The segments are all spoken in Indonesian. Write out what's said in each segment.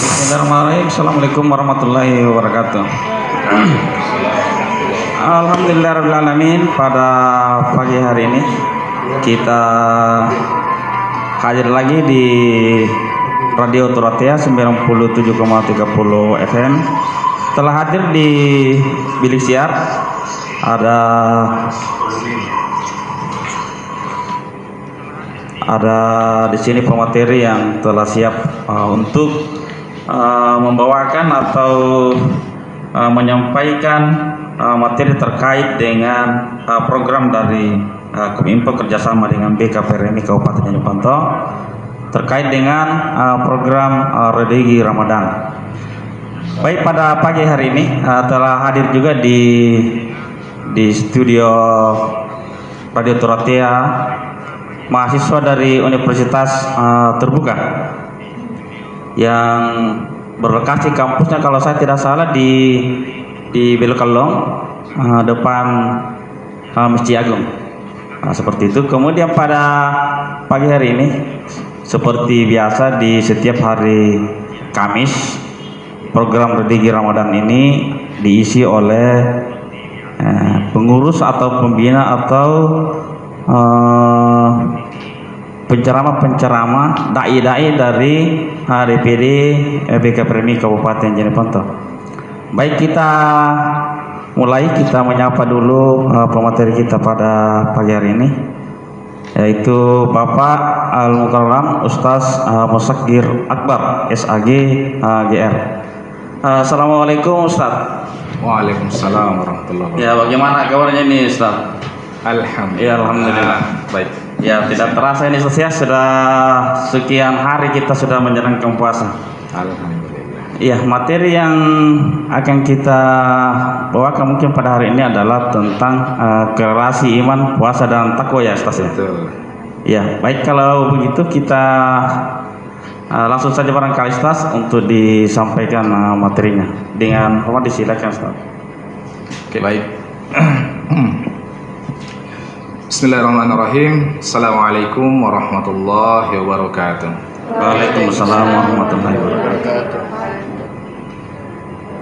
Bismillahirrahmanirrahim. Assalamualaikum warahmatullahi wabarakatuh. Alhamdulillahirrahmanirrahim Pada pagi hari ini Kita hadir lagi di Radio Turatia 97,30 FM Telah hadir di bilik siar Ada ada di sini pemateri yang telah siap uh, untuk uh, membawakan atau uh, menyampaikan uh, materi terkait dengan uh, program dari uh, Kominfo kerjasama dengan BKPRMI Kabupaten Jeneponto terkait dengan uh, program uh, Redegi Ramadan. Baik pada pagi hari ini uh, telah hadir juga di di studio Radio Turatia mahasiswa dari Universitas uh, Terbuka yang berlokasi kampusnya kalau saya tidak salah di di Belokalong uh, depan uh, Masjid Agung. Nah, seperti itu. Kemudian pada pagi hari ini seperti biasa di setiap hari Kamis program Redigi Ramadan ini diisi oleh uh, pengurus atau pembina atau uh, penceramah-penceramah dai-dai dari DPD BK Premi Kabupaten Jeneponto. Baik kita mulai kita menyapa dulu uh, pemateri kita pada pagi hari ini yaitu Bapak Al Mukarram Ustaz uh, Musakir Akbar SAG uh, GR. Uh, Assalamualaikum Ustaz. Waalaikumsalam warahmatullahi wabarakatuh. Ya bagaimana kabarnya nih Ustaz? Alhamdulillah. Ya alhamdulillah. Baik. Ya tidak terasa ini selesai sudah sekian hari kita sudah menjalankan puasa. Alhamdulillah. Iya materi yang akan kita bawakan mungkin pada hari ini adalah tentang uh, relasi iman, puasa dan takwa ya Ustaz ya. Betul. Ya baik kalau begitu kita uh, langsung saja barangkali Ustaz untuk disampaikan uh, materinya dengan apa disilakan Ustaz. Oke, baik. Bismillahirrahmanirrahim. Assalamualaikum warahmatullahi wabarakatuh. Waalaikumsalam warahmatullahi wabarakatuh.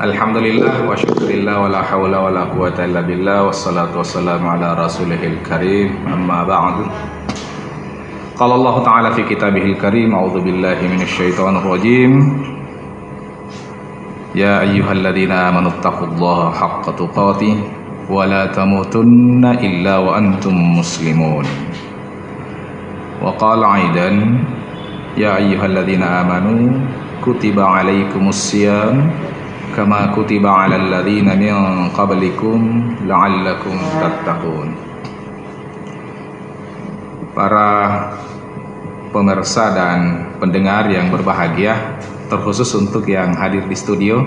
Alhamdulillah wa syukurillah wa la hawla wa la quwata illa billah wassalatu wassalamu ala rasulihil karim amma ba'du Qala Allah Ta'ala fi kitabihil karim a'udzu billahi minasyaitonir rajim Ya ayyuhalladzina amanu taqullaha haqqa tuqatih tamutunna illa wa antum muslimun. Wa qala aidan Ya ayyuhalladzina amanu kutiba alaikumus siyam kama kutiba alal ladzina min qablikum la'allakum tattaqun. Para pemirsa dan pendengar yang berbahagia terkhusus untuk yang hadir di studio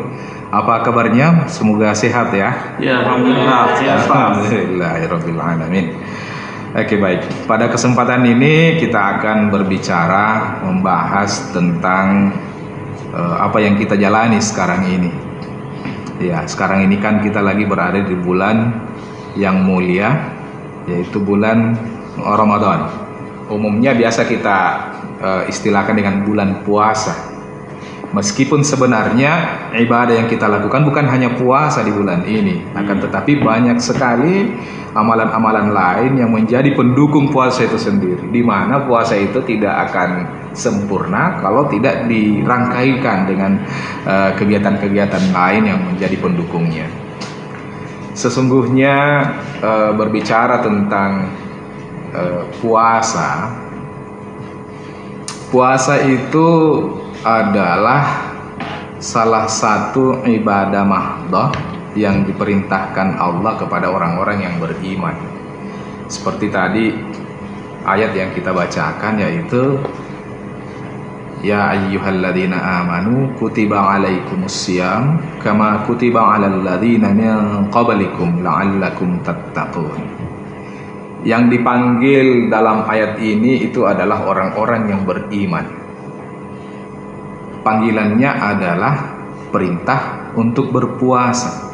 apa kabarnya semoga sehat ya Ya alhamdulillah. Ustaz. Alhamdulillahirabbil alamin Oke baik pada kesempatan ini kita akan berbicara membahas tentang eh, apa yang kita jalani sekarang ini Ya, sekarang ini kan kita lagi berada di bulan yang mulia, yaitu bulan Ramadan. Umumnya biasa kita uh, istilahkan dengan bulan puasa. Meskipun sebenarnya ibadah yang kita lakukan bukan hanya puasa di bulan ini, akan tetapi banyak sekali amalan-amalan lain yang menjadi pendukung puasa itu sendiri. Di mana puasa itu tidak akan sempurna kalau tidak dirangkaikan dengan eh, kegiatan-kegiatan lain yang menjadi pendukungnya. Sesungguhnya uh, berbicara tentang uh, puasa, puasa itu adalah salah satu ibadah mahdoh yang diperintahkan Allah kepada orang-orang yang beriman. Seperti tadi ayat yang kita bacakan yaitu Ya ayyuhalladzina amanu kutiba alaikumusiyam kama kutiba alal ladzina min qablikum la'allakum tattaqun. Yang dipanggil dalam ayat ini itu adalah orang-orang yang beriman. Panggilannya adalah perintah untuk berpuasa.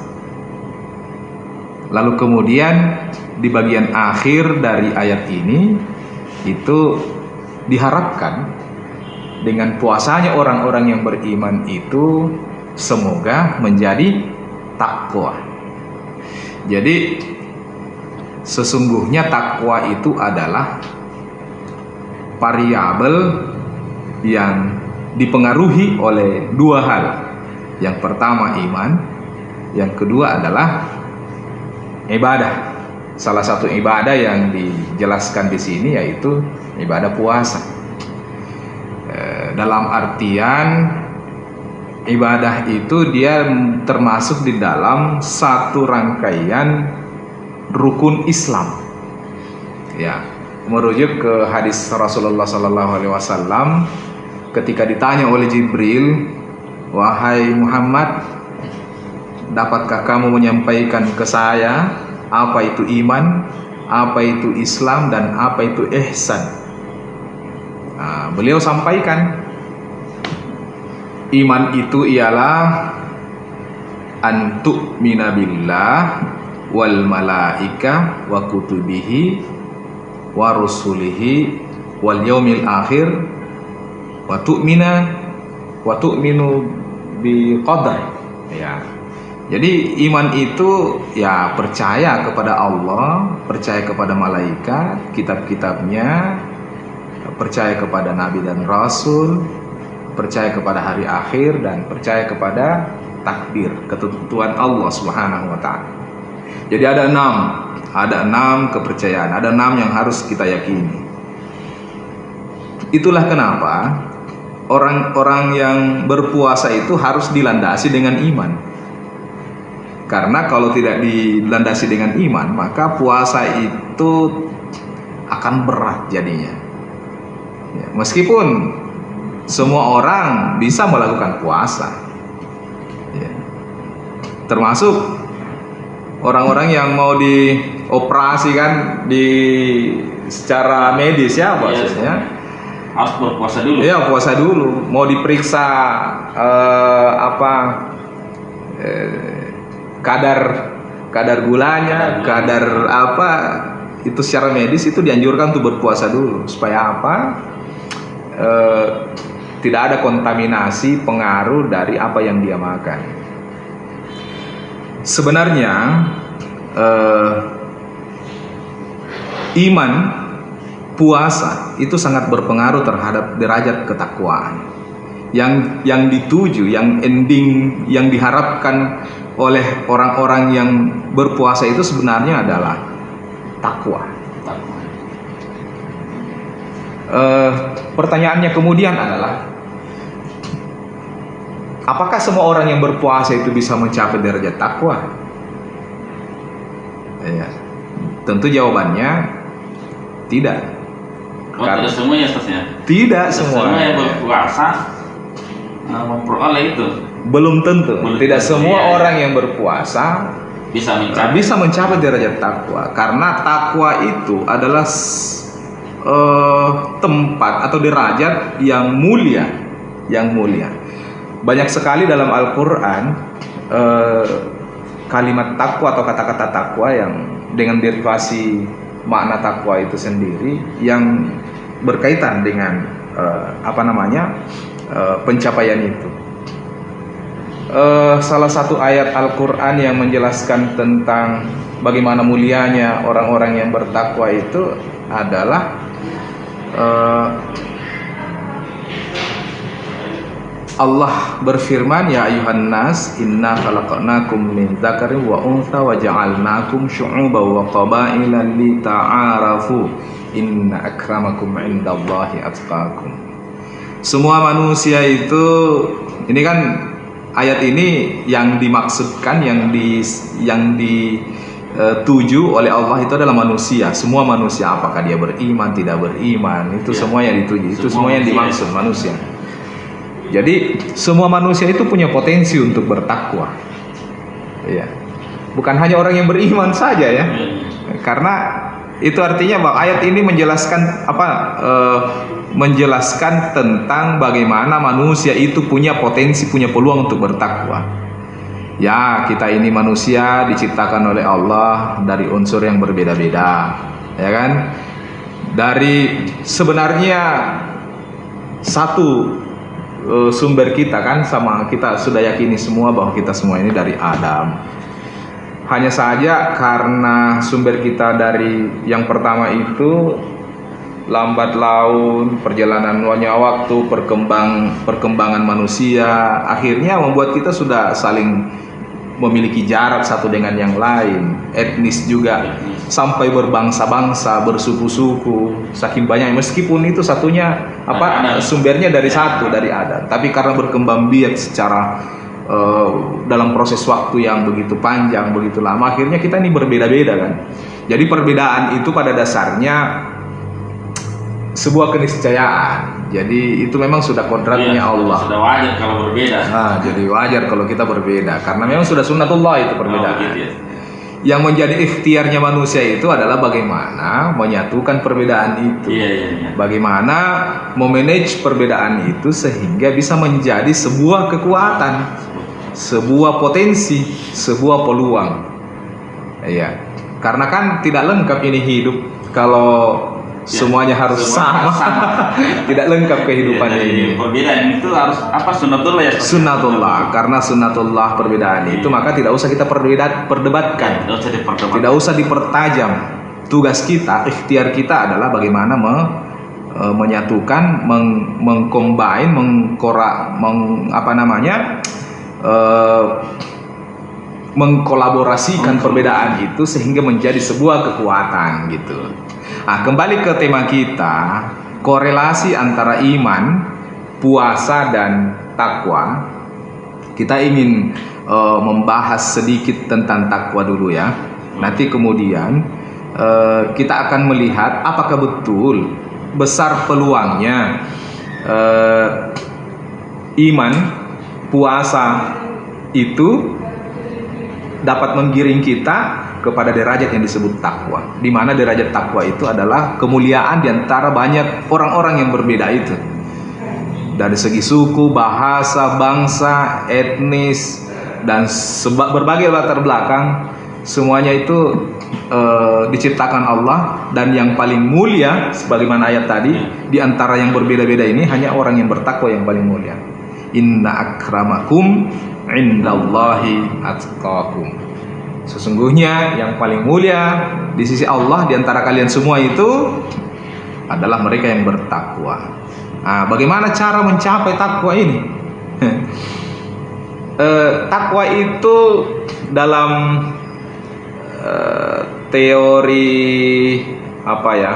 Lalu kemudian di bagian akhir dari ayat ini itu diharapkan dengan puasanya orang-orang yang beriman itu semoga menjadi takwa. Jadi sesungguhnya takwa itu adalah variabel yang dipengaruhi oleh dua hal. Yang pertama iman, yang kedua adalah ibadah. Salah satu ibadah yang dijelaskan di sini yaitu ibadah puasa. Eh, dalam artian ibadah itu dia termasuk di dalam satu rangkaian rukun Islam. Ya, merujuk ke hadis Rasulullah Sallallahu Alaihi Wasallam ketika ditanya oleh Jibril, wahai Muhammad, dapatkah kamu menyampaikan ke saya apa itu iman, apa itu Islam dan apa itu ihsan? Nah, beliau sampaikan iman itu ialah antuk minabillah wal malaika wa kutubihi wa rusulihi wal yaumil akhir wa tu'mina wa tu'minu bi qadar ya jadi iman itu ya percaya kepada Allah, percaya kepada malaikat, kitab-kitabnya, percaya kepada nabi dan rasul, percaya kepada hari akhir dan percaya kepada takdir, ketentuan Allah Subhanahu wa taala. Jadi ada enam, ada enam kepercayaan, ada enam yang harus kita yakini. Itulah kenapa orang-orang yang berpuasa itu harus dilandasi dengan iman. Karena kalau tidak dilandasi dengan iman, maka puasa itu akan berat jadinya. Ya, meskipun semua orang bisa melakukan puasa, ya. termasuk orang-orang yang mau dioperasi kan di secara medis ya maksudnya. Harus berpuasa dulu. Iya puasa dulu. Mau diperiksa eh, apa eh, kadar kadar gulanya, kadar apa itu secara medis itu dianjurkan untuk berpuasa dulu supaya apa? Eh, tidak ada kontaminasi pengaruh dari apa yang dia makan. Sebenarnya eh, iman puasa itu sangat berpengaruh terhadap derajat ketakwaan yang yang dituju yang ending yang diharapkan oleh orang-orang yang berpuasa itu sebenarnya adalah takwa. Uh, pertanyaannya kemudian adalah apakah semua orang yang berpuasa itu bisa mencapai derajat takwa? Ya, tentu jawabannya tidak. Oh, tidak semuanya Ustaznya? Tidak semua. Semua yang berpuasa uh, memperoleh itu. Belum tentu. Belum tidak tentu, semua iya. orang yang berpuasa Bisa mencapai. bisa mencapai derajat takwa karena takwa itu adalah eh, tempat atau derajat yang mulia yang mulia banyak sekali dalam Al-Quran eh, kalimat takwa atau kata-kata takwa yang dengan derivasi makna takwa itu sendiri yang berkaitan dengan eh, apa namanya eh, pencapaian itu. Eh, salah satu ayat Al-Quran yang menjelaskan tentang bagaimana mulianya orang-orang yang bertakwa itu adalah eh, Allah berfirman ya ayuhan nas inna khalaqnakum min dzakarin wa untha wa ja'alnakum syu'uban wa qabaila lita'arafu inna akramakum indallahi atqakum semua manusia itu ini kan ayat ini yang dimaksudkan yang di yang dituju oleh Allah itu adalah manusia semua manusia apakah dia beriman tidak beriman itu Ya. semua yang dituju itu Semua semua yang manusia. dimaksud manusia jadi semua manusia itu punya potensi untuk bertakwa. Iya. bukan hanya orang yang beriman saja ya. Karena itu artinya bahwa ayat ini menjelaskan apa eh, menjelaskan tentang bagaimana manusia itu punya potensi punya peluang untuk bertakwa. Ya kita ini manusia diciptakan oleh Allah dari unsur yang berbeda-beda ya kan? Dari sebenarnya satu eh, sumber kita kan sama kita sudah yakini semua bahwa kita semua ini dari Adam. Hanya saja karena sumber kita dari yang pertama itu lambat laun, perjalanan waktu, perkembang perkembangan manusia, akhirnya membuat kita sudah saling memiliki jarak satu dengan yang lain, etnis juga sampai berbangsa-bangsa, bersuku-suku, saking banyak meskipun itu satunya apa sumbernya dari satu dari adat, tapi karena berkembang biak secara uh, dalam proses waktu yang begitu panjang, begitu lama, akhirnya kita ini berbeda-beda kan. Jadi perbedaan itu pada dasarnya sebuah keniscayaan. Jadi itu memang sudah kodratnya Iya, Allah. Sudah wajar kalau berbeda. Nah, jadi wajar kalau kita berbeda karena memang sudah sunnatullah itu perbedaan. Oh, gitu ya. Yang menjadi ikhtiarnya manusia itu adalah bagaimana menyatukan perbedaan itu. Iya, iya, iya. Bagaimana memanage perbedaan itu sehingga bisa menjadi sebuah kekuatan, sebuah potensi, sebuah peluang. Iya. Karena kan tidak lengkap ini hidup kalau Ya, semuanya harus semua sama. sama. tidak lengkap kehidupan Iya, ini. iya, Perbedaan itu harus apa sunnatullah ya? Sunnatullah karena sunnatullah perbedaan itu maka tidak usah kita perbeda perdebatkan Tidak usah diperdebatkan. tidak usah dipertajam tugas kita ikhtiar kita adalah bagaimana me- e, menyatukan meng, mengcombine mengkora meng, apa namanya e, mengkolaborasikan perbedaan itu sehingga menjadi sebuah kekuatan gitu. Nah, kembali ke tema kita, korelasi antara iman, puasa dan takwa. Kita ingin eh, membahas sedikit tentang takwa dulu ya. Nanti kemudian eh, kita akan melihat apakah betul besar peluangnya eh, iman, puasa itu dapat menggiring kita kepada derajat yang disebut takwa. Di mana derajat takwa itu adalah kemuliaan di antara banyak orang-orang yang berbeda itu. Dari segi suku, bahasa, bangsa, etnis dan seba- berbagai latar belakang semuanya itu eh, diciptakan Allah dan yang paling mulia sebagaimana ayat tadi di antara yang berbeda-beda ini hanya orang yang bertakwa yang paling mulia. Inna akramakum indallahi atqakum. Sesungguhnya yang paling mulia di sisi Allah di antara kalian semua itu adalah mereka yang bertakwa. Nah, bagaimana cara mencapai takwa ini? Eh, takwa itu dalam eh, teori apa ya?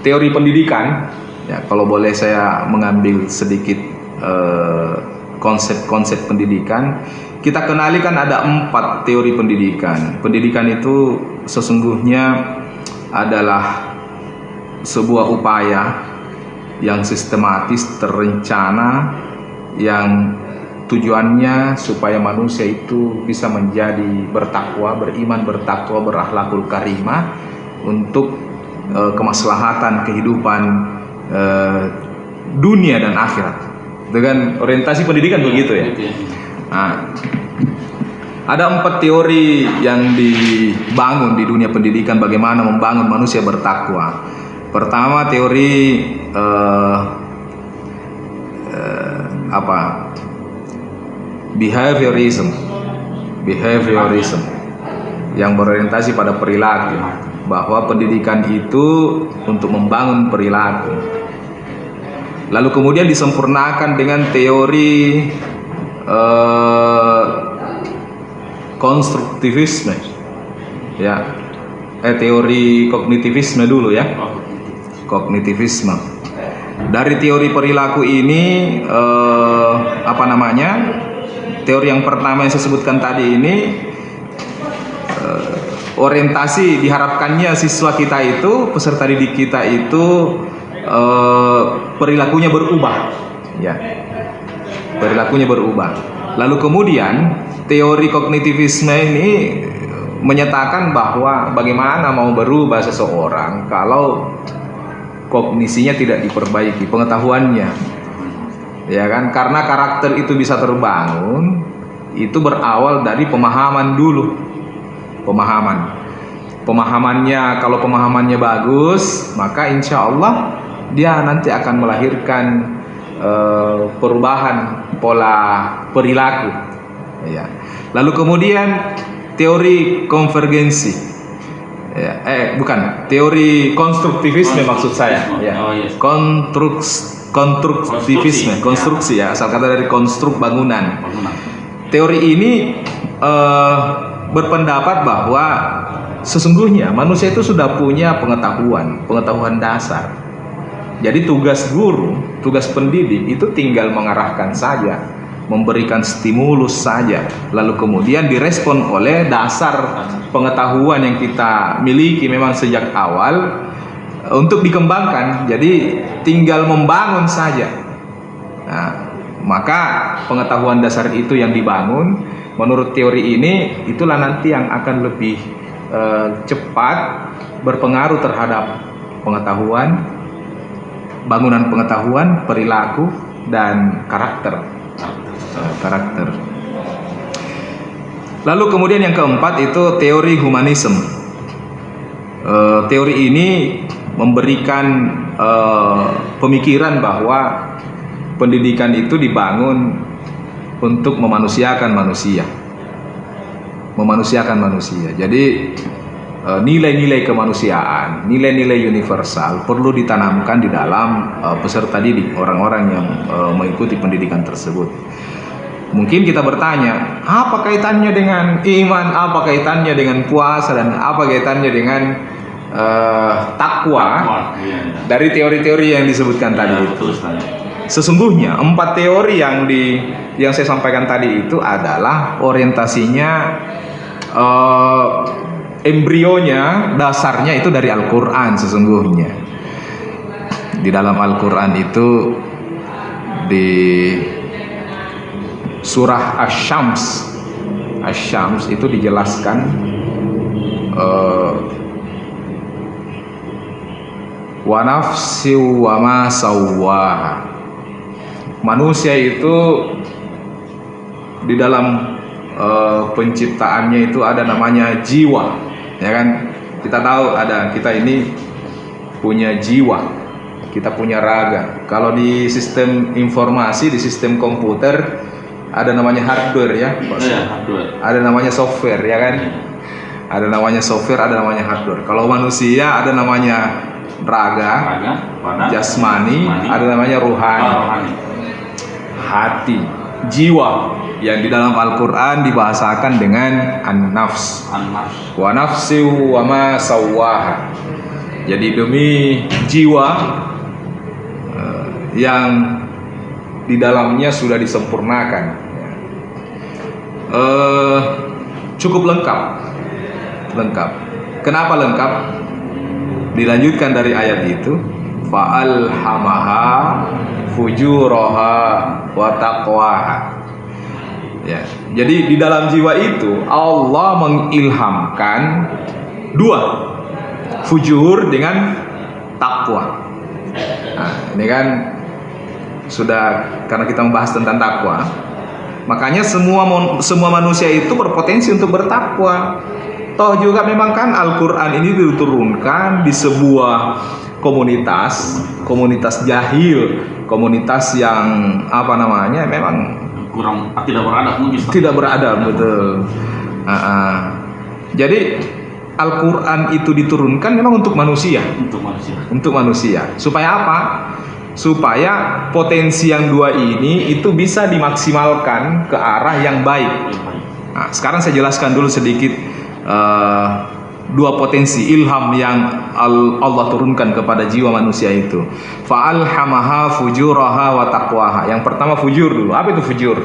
Teori pendidikan. Ya, kalau boleh saya mengambil sedikit eh, konsep-konsep pendidikan, kita kenali kan ada empat teori pendidikan. Pendidikan itu sesungguhnya adalah sebuah upaya yang sistematis, terencana, yang tujuannya supaya manusia itu bisa menjadi bertakwa, beriman, bertakwa, berakhlakul karimah untuk eh, kemaslahatan kehidupan eh, dunia dan akhirat. Dengan orientasi pendidikan begitu ya. Gitu ya. Nah, ada empat teori yang dibangun di dunia pendidikan bagaimana membangun manusia bertakwa. Pertama teori eh, eh, apa? Behaviorism. Behaviorism yang berorientasi pada perilaku bahwa pendidikan itu untuk membangun perilaku. Lalu kemudian disempurnakan dengan teori eh, konstruktivisme. Ya. Eh teori kognitivisme dulu ya. Oh, kognitivisme. Dari teori perilaku ini eh, apa namanya teori yang pertama yang saya sebutkan tadi ini eh, orientasi diharapkannya siswa kita itu peserta didik kita itu eh, perilakunya berubah. Ya. Perilakunya berubah. Lalu kemudian teori kognitivisme ini menyatakan bahwa bagaimana mau berubah seseorang kalau kognisinya tidak diperbaiki, pengetahuannya. Ya kan? Karena karakter itu bisa terbangun itu berawal dari pemahaman dulu. Pemahaman. Pemahamannya kalau pemahamannya bagus, maka insya Allah dia nanti akan melahirkan eh, perubahan pola perilaku. Ya. Lalu kemudian teori konvergensi. Ya, eh bukan, teori konstruktivisme maksud saya. Ya. Oh, yes. Kontruks konstruktivisme, konstruksi ya, asal kata dari konstruk bangunan. Bangunan. Teori ini eh, berpendapat bahwa sesungguhnya manusia itu sudah punya pengetahuan, pengetahuan dasar. Jadi tugas guru, tugas pendidik itu tinggal mengarahkan saja, memberikan stimulus saja, lalu kemudian direspon oleh dasar pengetahuan yang kita miliki memang sejak awal eh, untuk dikembangkan. Jadi tinggal membangun saja. Nah, maka pengetahuan dasar itu yang dibangun menurut teori ini itulah nanti yang akan lebih eh, cepat berpengaruh terhadap pengetahuan bangunan pengetahuan, perilaku dan karakter. Karakter. Lalu kemudian yang keempat itu teori humanisme. Eh, teori ini memberikan eh, pemikiran bahwa pendidikan itu dibangun untuk memanusiakan manusia. Memanusiakan manusia. Jadi nilai-nilai kemanusiaan, nilai-nilai universal perlu ditanamkan di dalam eh, peserta didik, orang-orang yang eh, mengikuti pendidikan tersebut. Mungkin kita bertanya, apa kaitannya dengan iman, apa kaitannya dengan puasa? Dan apa kaitannya dengan eh, takwa? Iya, dari teori-teori yang disebutkan tadi. Iya, itu. Sesungguhnya empat teori yang di yang saya sampaikan tadi itu adalah orientasinya eh, embrionya dasarnya itu dari Al-Qur'an sesungguhnya. Di dalam Al-Qur'an itu di surah Asy-Syams Asy-Syams itu dijelaskan eh, wa nafsi wa ma sawwaha manusia itu di dalam eh, penciptaannya itu ada namanya jiwa ya kan? Kita tahu ada kita ini punya jiwa kita punya raga. Kalau di sistem informasi di sistem komputer ada namanya hardware ya Pak. Iya, Sud? hardware. ada namanya software ya kan? Ada namanya software ada namanya hardware. Kalau manusia ada namanya raga jasmani, ada namanya ruhani, Ah, rohani. hati, jiwa yang di dalam Al-Qur'an dibahasakan dengan an-nafs. An-nafs. Wa nafsi wa ma sawwaha. Jadi demi jiwa eh, yang di dalamnya sudah disempurnakan. Eh, cukup lengkap, lengkap. Kenapa lengkap? Dilanjutkan dari ayat itu, fa'alhamaha fujuraha wa taqwaha. Ya. Jadi di dalam jiwa itu Allah mengilhamkan dua fujur dengan takwa. Nah, ini kan sudah karena kita membahas tentang takwa, makanya semua semua manusia itu berpotensi untuk bertakwa. Toh juga memang kan Al-Qur'an ini diturunkan di sebuah komunitas, komunitas jahil, komunitas yang apa namanya memang Kurang tidak beradab mungkin. Tidak beradab betul. Ah, ah. Jadi Al-Quran itu diturunkan memang untuk manusia, untuk manusia. untuk manusia. Supaya apa? Supaya potensi yang dua ini itu bisa dimaksimalkan ke arah yang baik. Nah, sekarang saya jelaskan dulu sedikit eh, dua potensi ilham yang Al- Allah turunkan kepada jiwa manusia itu. Fa'alhamaha fujuraha wa taqwaha. Yang pertama fujur dulu. Apa itu fujur?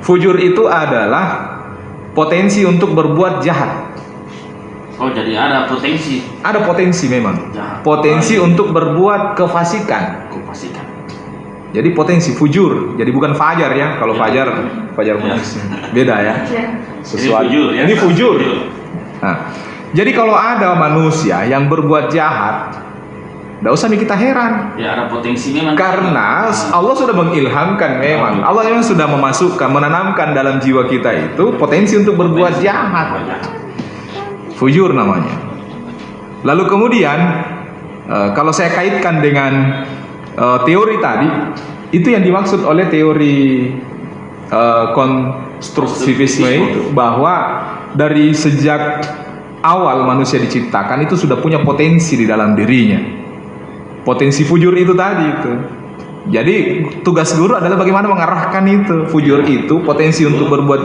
Fujur itu adalah potensi untuk berbuat jahat. Oh jadi ada potensi Ada potensi memang. jahat. Potensi Baik. untuk berbuat kefasikan. Aku pastikan. Jadi potensi fujur. Jadi bukan fajar ya. Kalau Ya. fajar fajar Ya. beda ya. Sesuatu. Ini fujur ya. Ini fujur. Nah, jadi kalau ada manusia yang berbuat jahat, tidak usah kita heran. Ya ada potensi memang. Karena Allah sudah mengilhamkan memang. Allah memang sudah memasukkan, menanamkan dalam jiwa kita itu potensi untuk berbuat Potensi jahat. berbuat jahat. Fujur namanya. Lalu kemudian Eh, kalau saya kaitkan dengan eh, teori tadi, itu yang dimaksud oleh teori eh, konstruktivisme itu bahwa dari sejak awal manusia diciptakan itu sudah punya potensi di dalam dirinya. Potensi fujur itu tadi itu. Jadi tugas guru adalah bagaimana mengarahkan itu fujur itu potensi untuk berbuat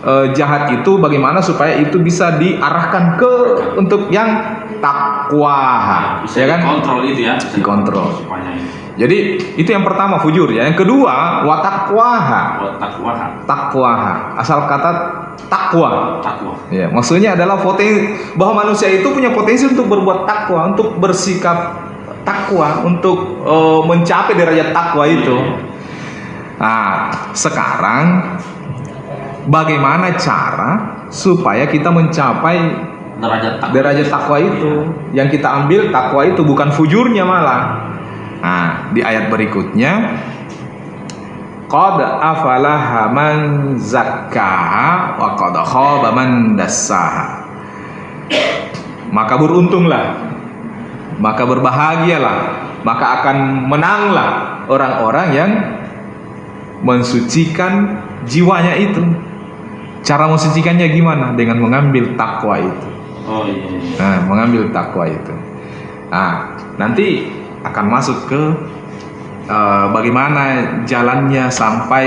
eh, jahat itu bagaimana supaya itu bisa diarahkan ke untuk yang takwa bisa ya kan? kontrol itu ya. Bisa Dikontrol. jadi itu yang pertama fujur ya. Yang kedua watakwaha takwa takwaha. Asal kata takwa. Takwa. Ya maksudnya adalah potensi bahwa manusia itu punya potensi untuk berbuat takwa untuk bersikap takwa untuk eh, mencapai derajat takwa itu. Nah sekarang bagaimana cara supaya kita mencapai derajat takwa. Derajat takwa itu. Yang kita ambil takwa itu bukan fujurnya malah. Nah di ayat berikutnya. Qad afalaha man zakkaha wa qad khaba man dassaha. Maka beruntunglah. Maka berbahagialah. Maka akan menanglah orang-orang yang mensucikan jiwanya itu. Cara mensucikannya gimana? Dengan mengambil takwa itu oh iya, iya. Nah, mengambil takwa itu. Nah, nanti akan masuk ke eh, bagaimana jalannya sampai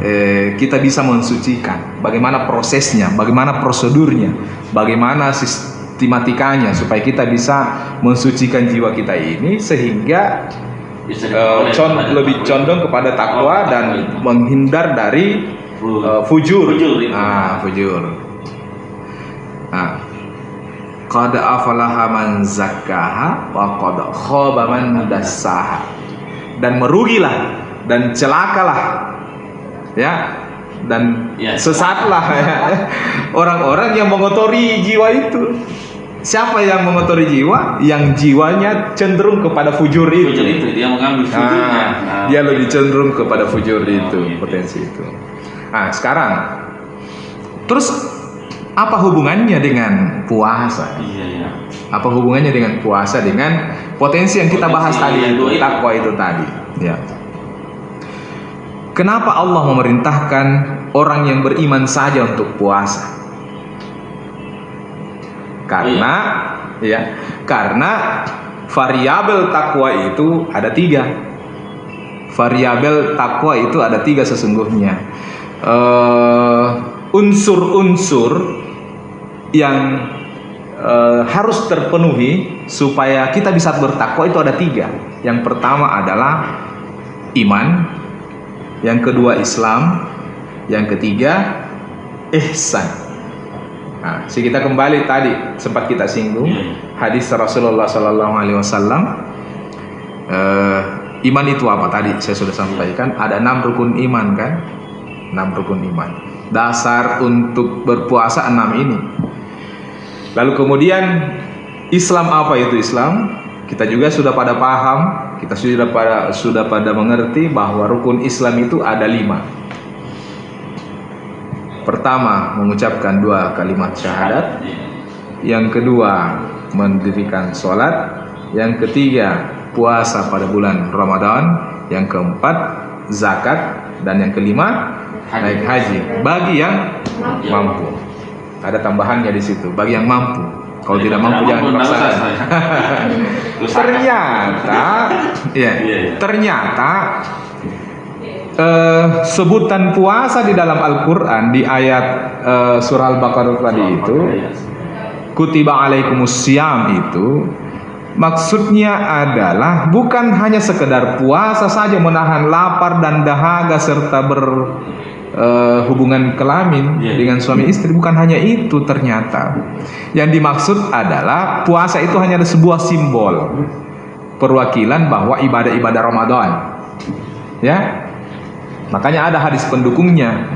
eh, kita bisa mensucikan, bagaimana prosesnya, bagaimana prosedurnya, bagaimana sistematikanya supaya kita bisa mensucikan jiwa kita ini sehingga bisa eh, diperoleh con- lebih takwa. condong kepada takwa Oh, dan menghindar dari eh, fujur. Fujur, itu. Ah, fujur. Nah, qad afalaha man zakkaha wa qad khaba man dassaha. Dan merugilah dan celakalah ya dan Ya, sesatlah ya. orang-orang yang mengotori jiwa itu. Siapa yang mengotori jiwa? Yang jiwanya cenderung kepada fujur itu. Fujur itu dia mengambil fujurnya Nah, Nah, dia lebih cenderung kepada fujur itu, gitu. potensi itu. Nah, sekarang terus apa hubungannya dengan puasa? iya iya Apa hubungannya dengan puasa dengan potensi yang kita bahas Potensi tadi itu, takwa itu tadi, ya. Kenapa Allah memerintahkan orang yang beriman saja untuk puasa? Karena ya, karena variabel takwa itu ada tiga. Variabel takwa itu ada tiga sesungguhnya. Eh, Unsur-unsur yang eh, harus terpenuhi supaya kita bisa bertakwa itu ada tiga. Yang pertama adalah iman, yang kedua Islam, yang ketiga ihsan. Nah, si kita kembali tadi sempat kita singgung Iya. hadis Rasulullah Sallallahu Alaihi Wasallam. Eh, iman itu apa tadi? Saya sudah sampaikan ada enam rukun iman kan? Enam rukun iman. Dasar untuk berpuasa enam ini. Lalu kemudian Islam apa itu Islam? Kita juga sudah pada paham, kita sudah pada sudah pada mengerti bahwa rukun Islam itu ada lima. Pertama, mengucapkan dua kalimat syahadat. Yang kedua, mendirikan sholat. Yang ketiga, puasa pada bulan Ramadan. Yang keempat, zakat. Dan yang kelima, naik haji. Bagi yang mampu. Ada tambahannya di situ. Bagi yang mampu. Kalau tidak mampu jangan dipaksakan. ternyata, ya, ternyata eh, sebutan puasa di dalam Al-Quran di ayat eh, surah Al-Baqarah tadi itu Iya. kutiba alaikumus syam itu maksudnya adalah bukan hanya sekedar puasa saja menahan lapar dan dahaga serta berhubungan kelamin Iya. dengan suami istri bukan hanya itu ternyata. Yang dimaksud adalah puasa itu hanya ada sebuah simbol perwakilan bahwa ibadah-ibadah Ramadan. Ya? Makanya ada hadis pendukungnya.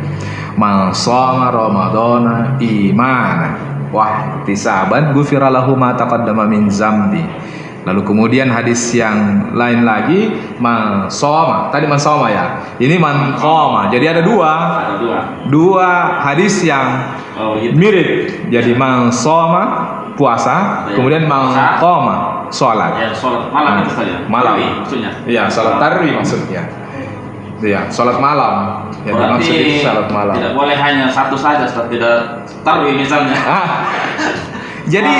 Man shoma ramadana imana wah tisaban gufira lahu ma taqaddama min zambi lalu kemudian hadis yang lain lagi man shoma tadi man shoma ya ini man qoma jadi ada dua Ada dua. dua hadis yang Oh gitu. mirip jadi man shoma puasa kemudian man qoma sholat. Ya, sholat malam itu saja. malam. Tarwih maksudnya. Iya, sholat tarwi maksudnya. Iya, sholat malam. Yang Berarti sholat malam. tidak boleh hanya satu saja, tidak tarwih misalnya. Ah, jadi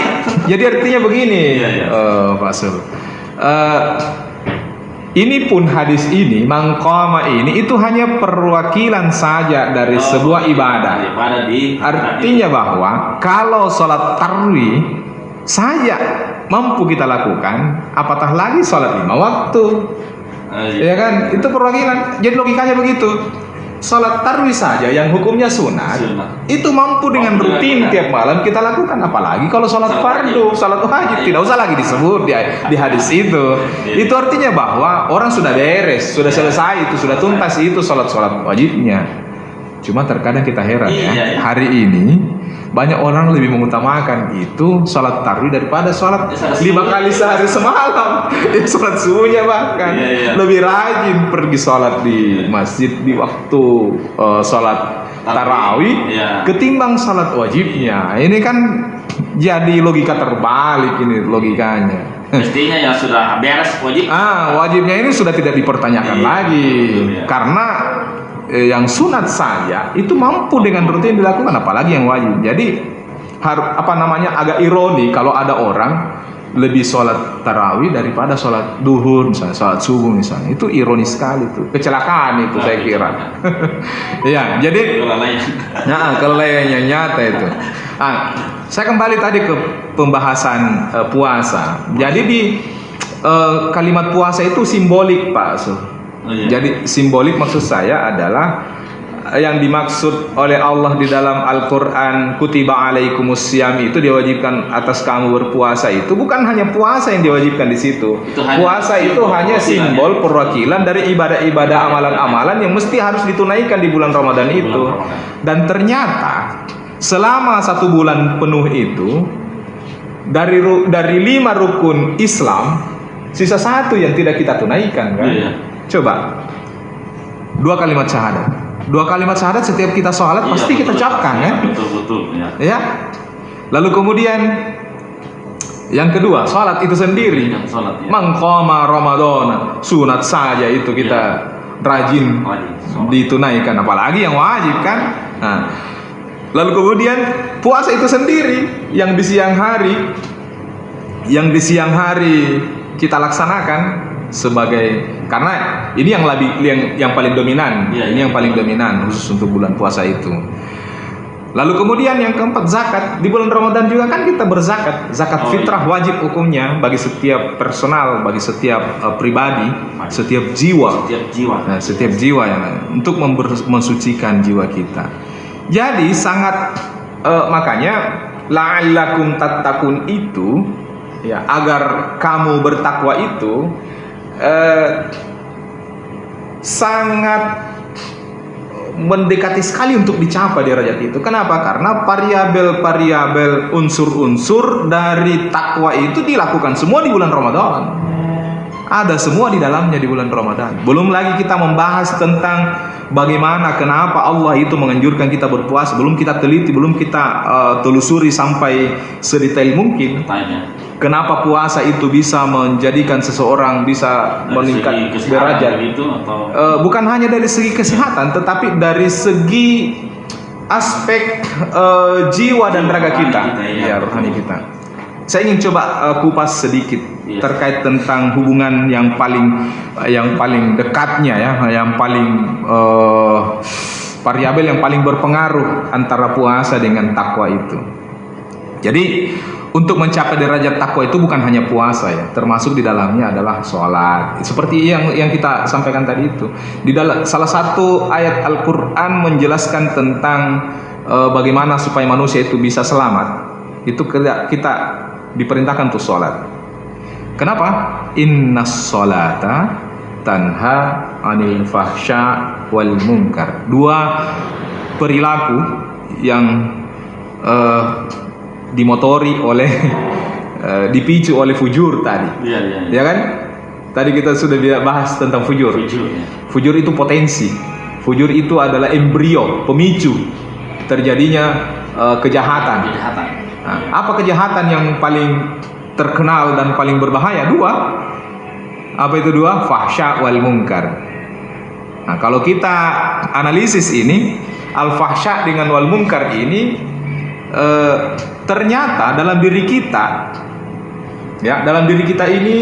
jadi artinya begini, Iya, iya. eh, Pak Sul. Eh, ini pun hadis ini, mangkoma ini itu hanya perwakilan saja dari Oh, sebuah ibadah. Ibadah di Artinya bahwa kalau sholat tarwi saja mampu kita lakukan, apatah lagi sholat lima waktu. Ya kan? Itu perwakilan. Jadi logikanya begitu. Sholat tarwi saja yang hukumnya sunat, Sunat. itu mampu dengan Mampu rutin tiap malam kita lakukan. Apalagi kalau sholat fardu, sholat wajib tidak usah lagi disebut di, di hadis itu. Iya. Itu artinya bahwa orang sudah beres, sudah selesai itu, sudah tuntas itu sholat sholat wajibnya. Cuma terkadang kita heran Iya, ya, iya. hari ini banyak orang lebih mengutamakan itu sholat tarwi daripada sholat Ya, lima subuh. kali sehari semalam. Ya, sholat subuhnya bahkan Iya, iya. lebih rajin pergi sholat di masjid di waktu eh, sholat tarawih Iya. ketimbang sholat wajibnya. Ini kan jadi logika terbalik ini logikanya. Mestinya ya sudah beres wajib. Ah, wajibnya ini sudah tidak dipertanyakan Iya, lagi betul, ya. karena eh, yang sunat saja itu mampu dengan rutin dilakukan apalagi yang wajib. Jadi har- apa namanya agak ironi kalau ada orang lebih sholat tarawih daripada sholat duhur misalnya sholat subuh misalnya itu ironis sekali itu kecelakaan itu saya kira ya jadi. Nah, nyata itu. Ah, saya kembali tadi ke pembahasan eh, puasa. Jadi di eh, kalimat puasa itu simbolik, Pak. Sul. Oh, iya. Jadi simbolik maksud saya adalah eh, yang dimaksud oleh Allah di dalam Al-Qur'an kutiba alaikumusiyam itu diwajibkan atas kamu berpuasa itu bukan hanya puasa yang diwajibkan di situ. Itu hanya puasa itu simbol hanya simbol perwakilan dari ibadah-ibadah amalan-amalan yang mesti harus ditunaikan di bulan Ramadan itu. Dan ternyata selama satu bulan penuh itu dari dari lima rukun Islam sisa satu yang tidak kita tunaikan kan? Iya. Coba dua kalimat syahadat. Dua kalimat syahadat setiap kita sholat Iya, pasti kita betul. ucapkan Iya, kan? Betul betul ya. Ya. Lalu kemudian yang kedua sholat itu sendiri. Yang sholat ya. Mangkoma Ramadan sunat saja itu kita rajin Wajib. Ditunaikan apalagi yang wajib kan nah, lalu kemudian puasa itu sendiri yang di siang hari yang di siang hari kita laksanakan sebagai karena ini yang lebih yang yang paling dominan. Iya, ini iya. yang paling dominan khusus untuk bulan puasa itu. Lalu kemudian yang keempat zakat. Di bulan Ramadan juga kan kita berzakat. Zakat Oh, fitrah wajib hukumnya bagi setiap personal bagi setiap eh, pribadi setiap jiwa. Setiap jiwa. Nah, setiap jiwa yang untuk mensucikan jiwa kita. Jadi sangat eh, makanya la'allakum tattaqun itu ya agar kamu bertakwa itu eh, sangat mendekati sekali untuk dicapai derajat itu. Kenapa? Karena variabel-variabel unsur-unsur dari takwa itu dilakukan semua di bulan Ramadan. Ada semua di dalamnya di bulan Ramadan. Belum lagi kita membahas tentang bagaimana kenapa Allah itu menganjurkan kita berpuasa. Belum kita teliti, belum kita eh, telusuri sampai sedetail mungkin. Kenapa puasa itu bisa menjadikan seseorang bisa Dari meningkat derajat? begitu atau Eh, bukan hanya dari segi kesehatan, tetapi dari segi aspek eh, jiwa dan raga kita, kita, iya. ya rohani kita. Saya ingin coba eh, kupas sedikit Iya. terkait tentang hubungan yang paling yang paling dekatnya ya, yang paling eh, variabel yang paling berpengaruh antara puasa dengan takwa itu. Jadi untuk mencapai derajat takwa itu bukan hanya puasa ya, termasuk di dalamnya adalah sholat. Seperti yang yang kita sampaikan tadi itu. Di dalam salah satu ayat Al-Qur'an menjelaskan tentang eh, bagaimana supaya manusia itu bisa selamat. Itu kita, kita diperintahkan untuk sholat. Kenapa? Inna sholata tanha anil fahsya wal munkar. Dua perilaku yang eh, dimotori oleh eh, dipicu oleh fujur tadi. Iya iya. Ya kan? Tadi kita sudah bahas tentang fujur. Tujuh ya. Fujur itu potensi. Fujur itu adalah embrio, pemicu terjadinya eh, kejahatan. Kejahatan. Nah, apa kejahatan yang paling terkenal dan paling berbahaya dua. Apa itu dua? Fahsya wal mungkar. Nah, kalau kita analisis ini, al fahsya dengan wal mungkar ini eh, ternyata dalam diri kita ya, dalam diri kita ini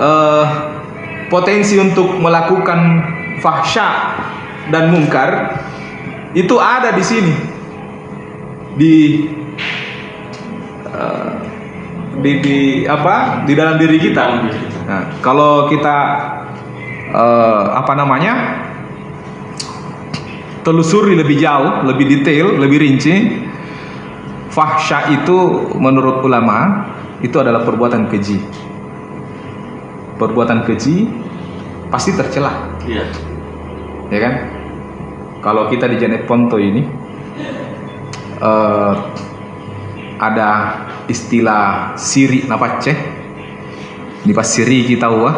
eh, potensi untuk melakukan fahsya dan mungkar itu ada di sini di eh, di, di apa di dalam diri kita. Dalam diri kita. Nah, kalau kita eh, apa namanya telusuri lebih jauh, lebih detail, lebih rinci, fahsya itu menurut ulama itu adalah perbuatan keji. Perbuatan keji pasti tercela, Iya. ya kan? Kalau kita di Janet Ponto ini eh, ada istilah siri napace di pas siri kita wah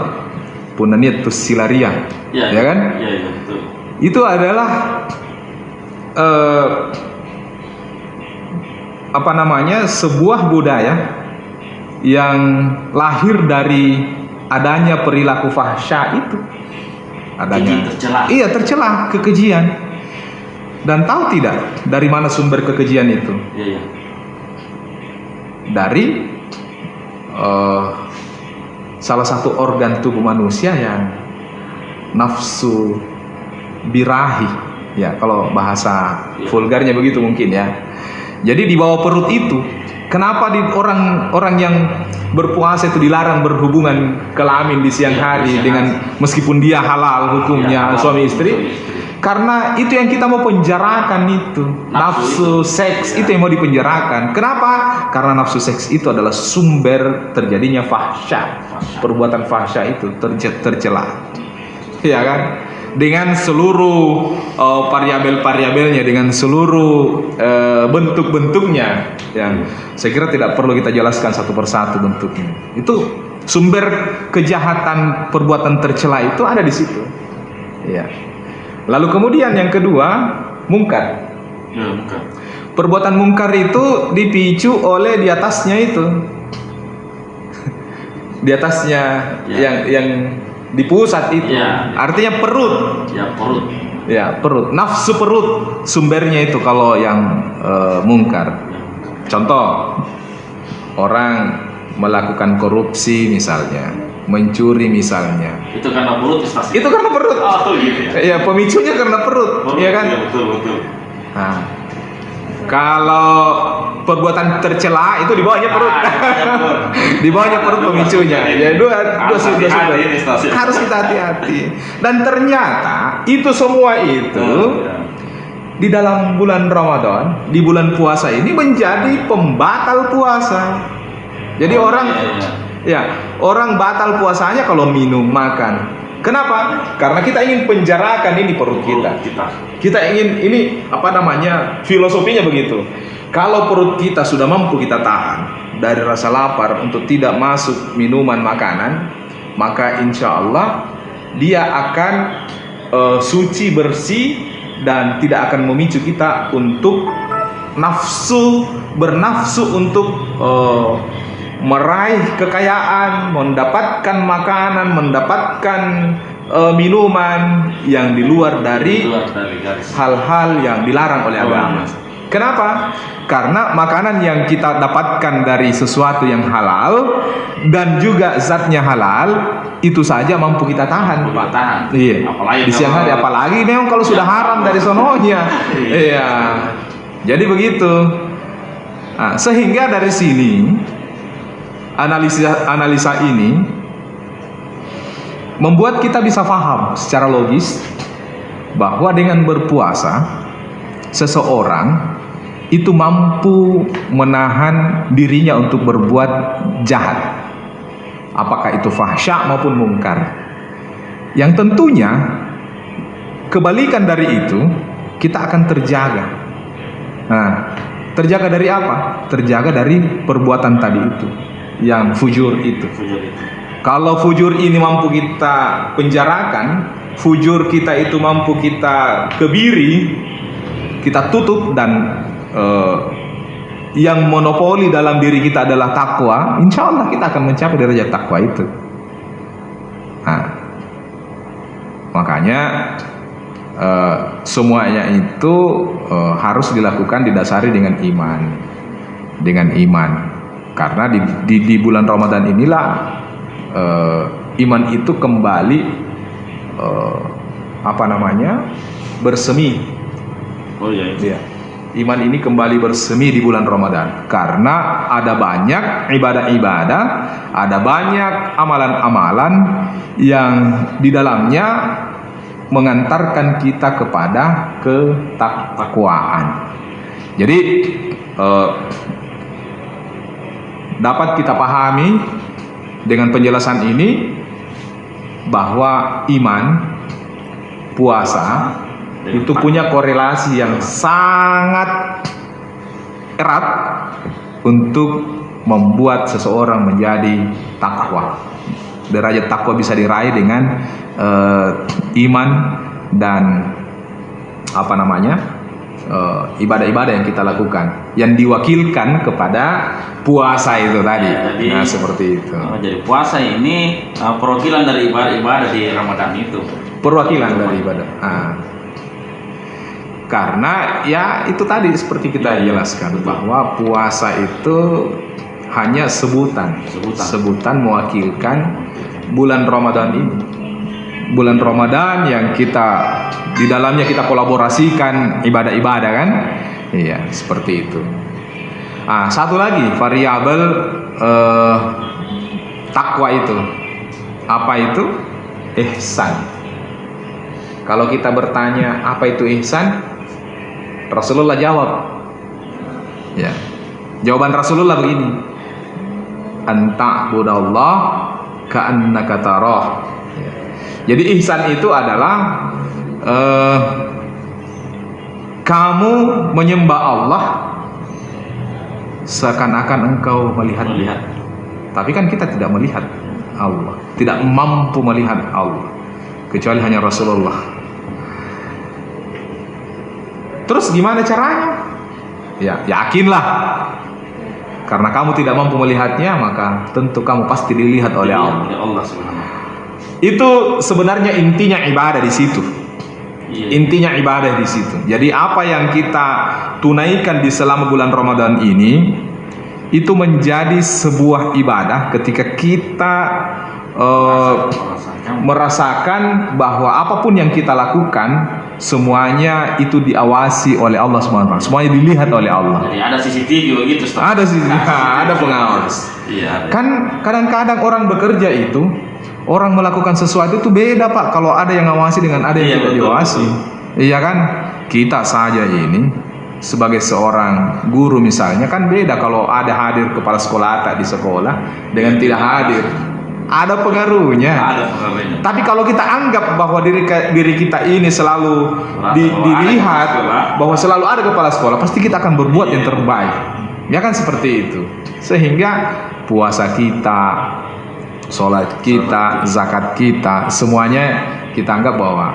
punaniat tu silaria Iya. ya kan iya, betul. Itu adalah eh, apa namanya sebuah budaya yang lahir dari adanya perilaku fahsya itu. Adanya iya tercela kekejian. Dan tahu tidak dari mana sumber kekejian itu? Iya, iya. dari eh, salah satu organ tubuh manusia yang nafsu birahi. Ya kalau bahasa Ya. vulgarnya begitu mungkin ya. Jadi di bawah perut itu kenapa di orang orang yang berpuasa itu dilarang berhubungan kelamin di siang hari siang dengan meskipun dia halal hukumnya Ya, suami istri. Karena itu yang kita mau penjarakan itu. Nafsu, Nafsu itu. seks Ya. itu yang mau dipenjarakan. Kenapa? Karena nafsu seks itu adalah sumber terjadinya fahsya. Fahsya. perbuatan fahsya itu terce- tercela. Ya kan dengan seluruh uh, variabel-variabelnya dengan seluruh uh, bentuk-bentuknya. Yang saya kira tidak perlu kita jelaskan satu persatu bentuknya. Itu sumber kejahatan perbuatan tercela itu ada di situ. Ya. Lalu kemudian yang kedua mungkar. Ya, perbuatan mungkar itu dipicu oleh di atasnya itu. Di atasnya Ya. yang yang di pusat itu Ya. artinya perut Ya, perut. ya perut nafsu perut sumbernya itu kalau yang eh, mungkar Ya. contoh orang melakukan korupsi misalnya mencuri misalnya Itu karena perut ya, itu karena perut Oh, gitu ya. ya pemicunya karena perut, Perut, ya kan Iya, betul, betul. Nah, kalau perbuatan tercela itu di bawahnya perut. Ah, iya, perut. di bawahnya perut pemicunya. Ya dua dua ini, stasiun. Harus kita hati-hati. Dan ternyata itu semua itu ya. di dalam bulan Ramadan, di bulan puasa ini menjadi pembatal puasa. Jadi Oh, orang iya, iya. ya, orang batal puasanya kalau minum, makan. Kenapa? Karena kita ingin penjarakan ini perut kita. Perut kita. Kita ingin ini apa namanya filosofinya begitu. Kalau perut kita sudah mampu kita tahan dari rasa lapar untuk tidak masuk minuman makanan, maka insya Allah dia akan eh, suci bersih dan tidak akan memicu kita untuk nafsu bernafsu untuk eh, meraih kekayaan, mendapatkan makanan, mendapatkan eh, minuman yang di luar dari hal-hal yang dilarang oleh agama. Kenapa? Karena makanan yang kita dapatkan dari sesuatu yang halal dan juga zatnya halal itu saja mampu kita tahan, Pak. Iya. Apalagi di siang hari apalagi memang kalau sudah haram dari sononya. Iya. iya. Jadi begitu. Nah, sehingga dari sini analisa analisa ini membuat kita bisa paham secara logis bahwa dengan berpuasa seseorang itu mampu menahan dirinya untuk berbuat jahat. Apakah itu fahsya maupun mungkar. Yang tentunya kebalikan dari itu kita akan terjaga. Nah terjaga dari apa? Terjaga dari perbuatan tadi itu yang fujur itu Fujur itu. kalau fujur ini mampu kita penjarakan, fujur kita itu mampu kita kebiri, kita tutup dan eh, yang monopoli dalam diri kita adalah takwa, insya Allah kita akan mencapai derajat takwa itu. Nah, makanya eh, semuanya itu eh, harus dilakukan didasari dengan iman, dengan iman. Karena di, di, di bulan Ramadan inilah eh, iman itu kembali eh, apa namanya bersemi. Oh iya. iya. Iya. Iman ini kembali bersemi di bulan Ramadan karena ada banyak ibadah-ibadah, ada banyak amalan-amalan yang di dalamnya mengantarkan kita kepada ketakwaan. Jadi eh, dapat kita pahami dengan penjelasan ini bahwa iman, puasa itu punya korelasi yang sangat erat untuk membuat seseorang menjadi takwa. Derajat takwa bisa diraih dengan eh, iman dan apa namanya eh, ibadah-ibadah yang kita lakukan, yang diwakilkan kepada puasa itu tadi. Ya, jadi- nah seperti itu. Oh, jadi puasa ini uh, perwakilan dari ibadah-ibadah di Ramadan itu. Perwakilan dari ibadah. Ah. Karena ya itu tadi seperti kita iya. jelaskan Betul. bahwa puasa itu hanya sebutan, Sebutan. mewakilkan bulan Ramadan ini. Bulan Ramadan yang kita di dalamnya kita kolaborasikan ibadah-ibadah kan? Iya, seperti itu. Ah, satu lagi variabel eh, takwa itu. Apa itu? Ihsan. Kalau kita bertanya apa itu ihsan, Rasulullah jawab. Ya. Jawaban Rasulullah begini. Anta budallah ka'annaka tarah. Jadi ihsan itu adalah eh, kamu menyembah Allah seakan-akan engkau melihat Melihat. Tapi kan kita tidak melihat Allah, tidak mampu melihat Allah kecuali hanya Rasulullah. Terus gimana caranya? Ya, yakinlah. Karena kamu tidak mampu melihatnya, maka tentu kamu pasti dilihat oleh Allah. Allah. Itu sebenarnya intinya ibadah di situ. Iya. Intinya ibadah di situ. Jadi apa yang kita tunaikan di selama bulan Ramadan ini itu menjadi sebuah ibadah ketika kita eh, Merasakan. bahwa apa pun yang kita lakukan semuanya itu diawasi oleh Allah SWT. Semuanya dilihat oleh Allah. Jadi ada CCTV begitu. Ustaz? Ada sih, ada pengawas. Iya. ada. Kan kadang-kadang orang bekerja itu orang melakukan sesuatu itu beda pak kalau ada yang ngawasi dengan ada yang Iya, tidak betul, diawasi. Iya kan? Kita saja ini sebagai seorang guru misalnya kan beda kalau ada hadir kepala sekolah tak di sekolah dengan tidak hadir. Ada pengaruhnya. Ada pengaruhnya. Tapi kalau kita anggap bahwa diri diri kita ini selalu di- dilihat bahwa selalu ada kepala sekolah, pasti kita akan berbuat yang Iya. terbaik. Ya kan seperti itu. Sehingga puasa kita, sholat kita, zakat kita, semuanya kita anggap bahwa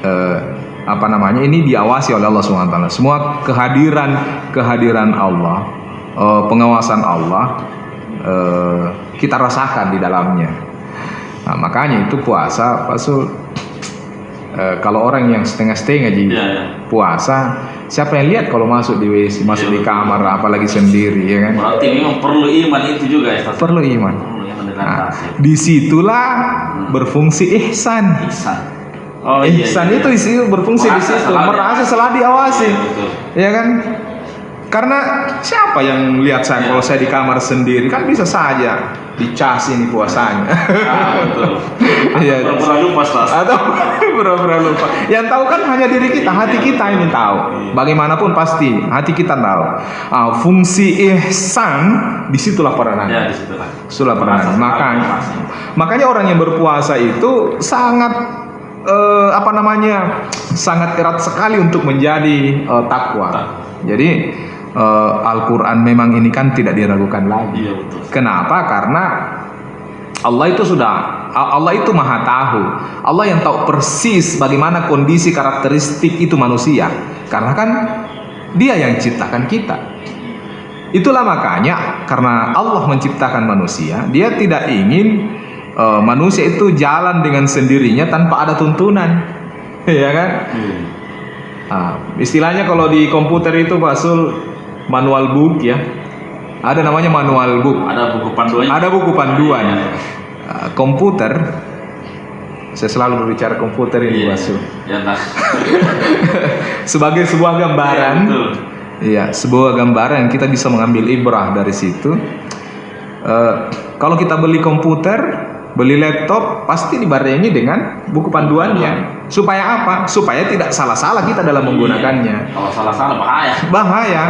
eh, apa namanya ini diawasi oleh Allah SWT. Semua kehadiran kehadiran Allah, eh, pengawasan Allah eh, kita rasakan di dalamnya. Nah, makanya itu puasa, Pak Sul. eh, kalau orang yang setengah-setengah ji Iya, iya. puasa, siapa yang lihat kalau masuk di WC, masuk Iya, di betul. kamar, apalagi sendiri, ya kan? Berarti memang perlu iman itu juga ya. Perlu iman. Nah, di situlah berfungsi ihsan. Ihsan. Oh iya. ihsan iya. itu isi berfungsi di situ, merasa diawasi. selalu diawasi, Iya, betul. ya kan? Karena siapa yang lihat saya Iya. kalau saya di kamar sendiri kan bisa saja dicas ini puasanya. Ah, betul. Iya. Pura-pura lupa. Atau pura-pura lupa. Yang tahu kan hanya diri kita, hati kita ini tahu. Bagaimanapun pasti hati kita tahu. Ah, fungsi ihsan di situlah Ya, peranannya. di situ lah. Itulah peranannya. Merasa Makanya, makanya orang yang berpuasa itu sangat eh, apa namanya sangat erat sekali untuk menjadi eh, takwa. Jadi eh, Al-Quran memang ini kan tidak diragukan lagi. Iya, betul. Kenapa? Karena Allah itu sudah Allah itu maha tahu. Allah yang tahu persis bagaimana kondisi karakteristik itu manusia. Karena kan Dia yang ciptakan kita. Itulah makanya karena Allah menciptakan manusia, dia tidak ingin uh, manusia itu jalan dengan sendirinya tanpa ada tuntunan, ya kan? Iya. Ah, istilahnya kalau di komputer itu Pak Sul manual book ya. Ada namanya manual book. Ada buku panduannya. Ada buku panduan. Iya. Ah, komputer saya selalu berbicara komputer ini Iya. Sul. Ya, nah. Sebagai sebuah gambaran. Iya. Iya, sebuah gambaran yang kita bisa mengambil ibrah dari situ. Eh, kalau kita beli komputer, beli laptop, pasti dibarengi dengan buku panduannya. Supaya apa? Supaya tidak salah-salah kita dalam menggunakannya. Kalau salah-salah bahaya. Bahaya,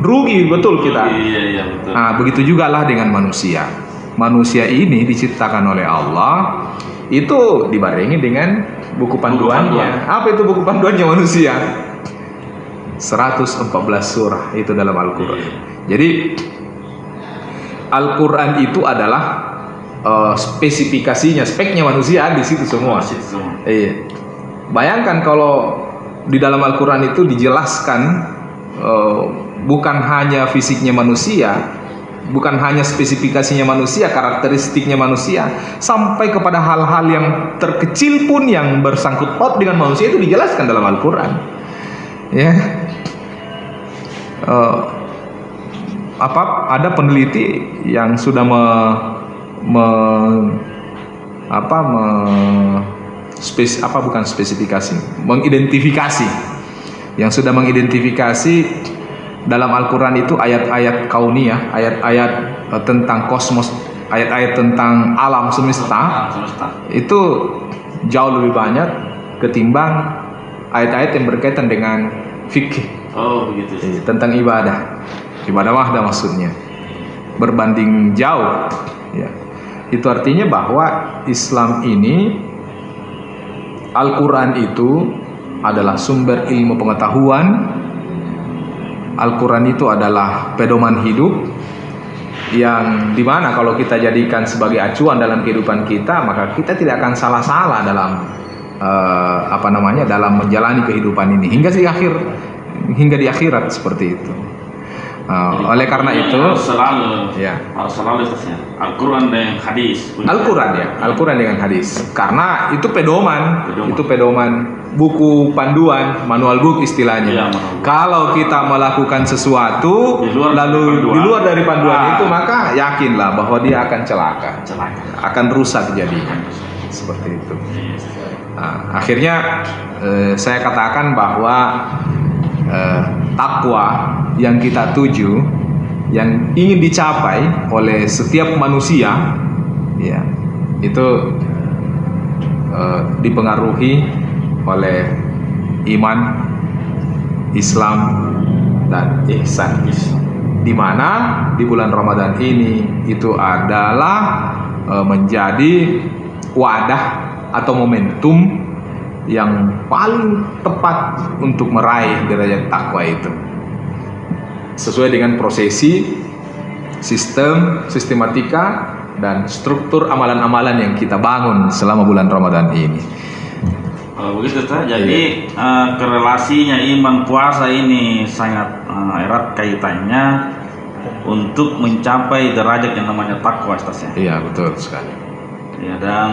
rugi betul kita. Iya, iya betul. Nah, begitu juga lah dengan manusia. Manusia ini diciptakan oleh Allah, itu dibarengi dengan buku panduannya. Apa itu buku panduannya manusia? 114 surah itu dalam Al-Qur'an. Jadi Al-Qur'an itu adalah eh, spesifikasinya, speknya manusia di situ semua. Iya. Bayangkan kalau di dalam Al-Quran itu dijelaskan eh, bukan hanya fisiknya manusia, bukan hanya spesifikasinya manusia, karakteristiknya manusia, sampai kepada hal-hal yang terkecil pun yang bersangkut paut dengan manusia itu dijelaskan dalam Al-Quran. Ya. Eh, apa ada peneliti yang sudah me, me- apa me, spes, apa bukan spesifikasi mengidentifikasi yang sudah mengidentifikasi dalam Al-Quran itu ayat-ayat kauniyah ayat-ayat eh, tentang kosmos ayat-ayat tentang alam semesta semesta. itu jauh lebih banyak ketimbang ayat-ayat yang berkaitan dengan fikih Oh, begitu. eh, tentang ibadah ibadah wahda maksudnya berbanding jauh ya itu artinya bahwa Islam ini Al-Quran itu adalah sumber ilmu pengetahuan Al-Quran itu adalah pedoman hidup yang di mana kalau kita jadikan sebagai acuan dalam kehidupan kita maka kita tidak akan salah-salah dalam eh, apa namanya dalam menjalani kehidupan ini. Hingga di akhir hingga di akhirat seperti itu Eh, oleh karena itu selalu ya harus selalu. Al-Quran dan hadis. Al-Quran ya, Al-Quran dengan hadis. Karena itu pedoman, Pedoman. itu pedoman buku panduan, manual book istilahnya. Iya, manual book. Kalau kita melakukan sesuatu Di luar lalu panduan. di luar dari panduan Ah. itu maka yakinlah bahwa dia akan celaka, Celaka. akan rusak jadinya. Seperti itu. Nah, akhirnya eh, saya katakan bahwa eh, takwa yang kita tuju, yang ingin dicapai oleh setiap manusia, ya itu eh, dipengaruhi oleh iman, Islam, dan ihsan. Di mana di bulan Ramadan ini itu adalah eh, menjadi wadah atau momentum yang paling tepat untuk meraih derajat takwa itu. Sesuai dengan prosesi sistem sistematika dan struktur amalan-amalan yang kita bangun selama bulan Ramadan ini. Kalau begitu Ustaz, jadi eh, korelasinya iman puasa ini sangat eh, erat kaitannya untuk mencapai derajat yang namanya takwa Ustaz ya. iya betul sekali. Ya, dan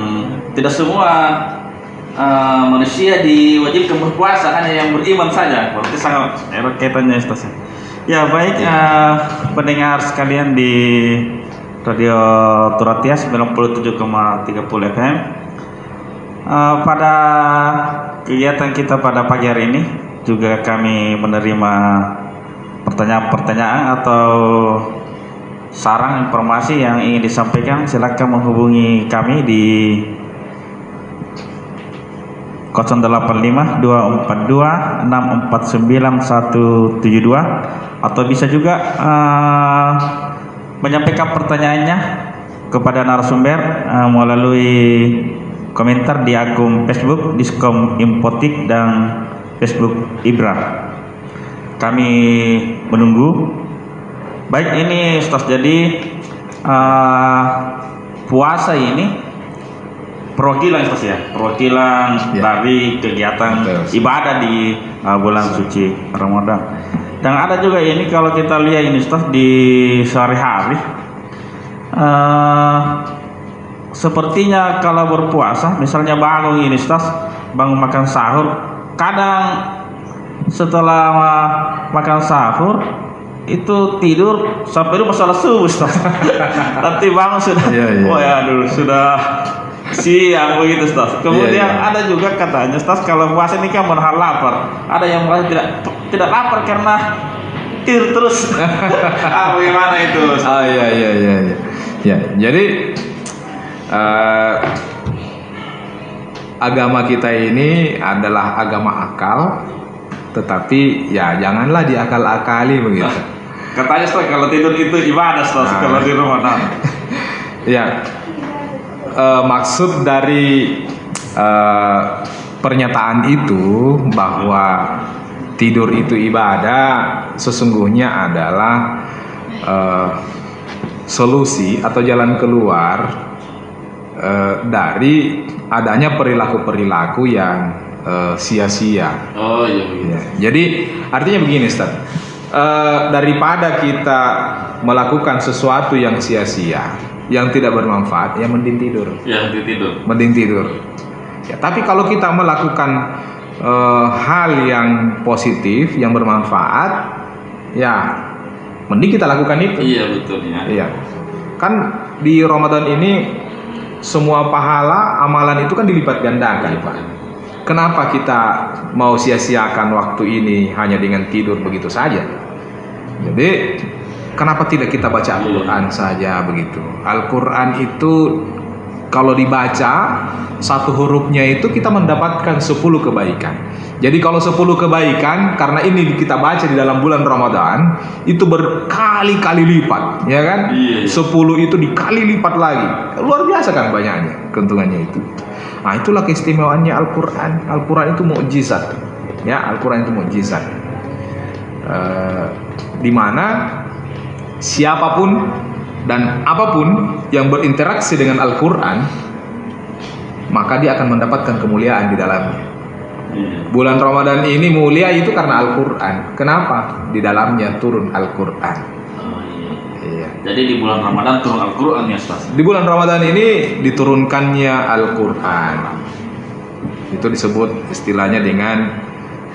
tidak semua eh, manusia diwajibkan berpuasa hanya yang beriman saja. Berarti sangat erat kaitannya Ustaz. ya. Ya baik eh, pendengar sekalian di Radio Turatia 97,30 FM. Eh, pada kegiatan kita pada pagi hari ini juga kami menerima pertanyaan-pertanyaan atau saran informasi yang ingin disampaikan silakan menghubungi kami di 085 242 649 172 atau bisa juga eh, menyampaikan pertanyaannya kepada narasumber eh, melalui komentar di akun Facebook Diskom Impotik dan Facebook Ibra. Kami menunggu. Baik ini Ustaz jadi eh, puasa ini perwakilan Ustaz ya, perwakilan Ya. dari kegiatan Betul. ibadah di eh, bulan suci Ramadan. Dan ada juga ini kalau kita lihat ini Ustaz di sehari-hari eh, sepertinya kalau berpuasa misalnya bangun ini Ustaz bangun makan sahur kadang setelah ma- makan sahur itu tidur sampai itu masalah subuh Ustaz. Nanti bangun sudah Iya, iya. oh ya dulu sudah siang begitu Ustaz. Kemudian Iya, iya. ada juga katanya Ustaz kalau puasa ini kan menahan lapar. Ada yang merasa tidak tidak lapar karena tidur terus. ah, bagaimana itu? Ustaz? Ah iya iya iya iya. Ya, jadi eh, agama kita ini adalah agama akal, tetapi ya janganlah diakal-akali begitu. Katanya Ustaz kalau tidur itu ibadah Ustaz Nah. kalau di Ramadan. Ya, eh, maksud dari eh, pernyataan itu bahwa tidur itu ibadah sesungguhnya adalah eh, solusi atau jalan keluar eh, dari adanya perilaku-perilaku yang sia-sia. Oh iya Ya, Jadi artinya begini, Ustaz. Eh, daripada kita melakukan sesuatu yang sia-sia, yang tidak bermanfaat, ya mending tidur, Ya tidur. mending tidur. Ya, tapi kalau kita melakukan eh, hal yang positif, yang bermanfaat, ya mending kita lakukan itu. Iya betul ya. Iya. Kan di Ramadan ini semua pahala amalan itu kan dilipat gandakan, Pak. Kenapa kita mau sia-siakan waktu ini hanya dengan tidur begitu saja? Jadi kenapa tidak kita baca Al-Qur'an saja begitu? Al-Qur'an itu kalau dibaca satu hurufnya itu kita mendapatkan 10 kebaikan. Jadi kalau 10 kebaikan karena ini kita baca di dalam bulan Ramadan itu berkali-kali lipat, ya kan? Iya, iya. 10 itu dikali lipat lagi. Luar biasa kan banyaknya keuntungannya itu. Nah, itulah keistimewaannya Al-Qur'an. Al-Qur'an itu mukjizat. Ya, Al-Qur'an itu mukjizat. Eh, di mana siapa pun dan apa pun yang berinteraksi dengan Al-Qur'an maka dia akan mendapatkan kemuliaan di dalamnya. Iya. Bulan Ramadan ini mulia itu karena Al-Qur'an. Kenapa? Di dalamnya turun Al-Qur'an. Oh, iya. Iya. Jadi di bulan Ramadan turun Al-Quran ya Ustaz. Di bulan Ramadan ini diturunkannya Al-Quran. Itu disebut istilahnya dengan